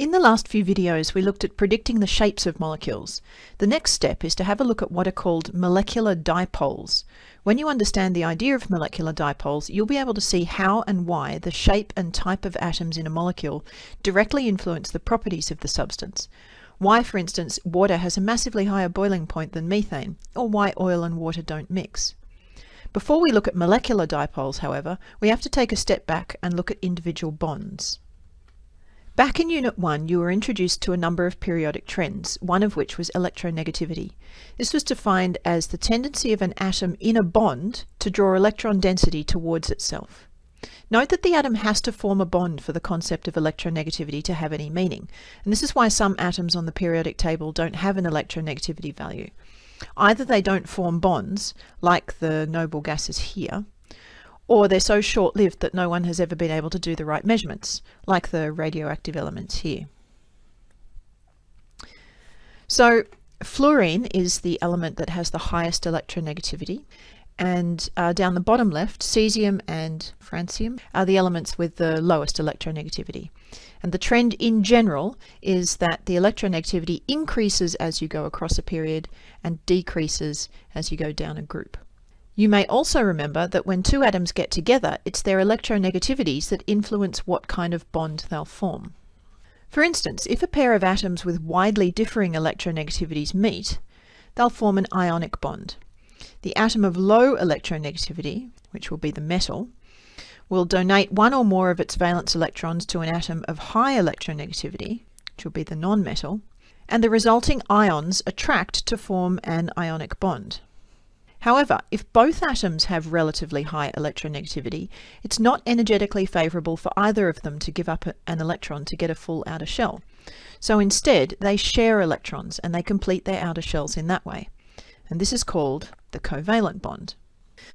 In the last few videos, we looked at predicting the shapes of molecules. The next step is to have a look at what are called molecular dipoles. When you understand the idea of molecular dipoles, you'll be able to see how and why the shape and type of atoms in a molecule directly influence the properties of the substance. Why, for instance, water has a massively higher boiling point than methane, or why oil and water don't mix. Before we look at molecular dipoles, however, we have to take a step back and look at individual bonds. Back in Unit 1, you were introduced to a number of periodic trends, one of which was electronegativity. This was defined as the tendency of an atom in a bond to draw electron density towards itself. Note that the atom has to form a bond for the concept of electronegativity to have any meaning, and this is why some atoms on the periodic table don't have an electronegativity value. Either they don't form bonds, like the noble gases here, or they're so short-lived that no one has ever been able to do the right measurements, like the radioactive elements here. So fluorine is the element that has the highest electronegativity, and uh, down the bottom left, cesium and francium are the elements with the lowest electronegativity. And the trend in general is that the electronegativity increases as you go across a period and decreases as you go down a group. You may also remember that when two atoms get together, it's their electronegativities that influence what kind of bond they'll form. For instance, if a pair of atoms with widely differing electronegativities meet, they'll form an ionic bond. The atom of low electronegativity, which will be the metal, will donate one or more of its valence electrons to an atom of high electronegativity, which will be the nonmetal, and the resulting ions attract to form an ionic bond. However, if both atoms have relatively high electronegativity, it's not energetically favourable for either of them to give up an electron to get a full outer shell. So instead, they share electrons and they complete their outer shells in that way. And this is called the covalent bond.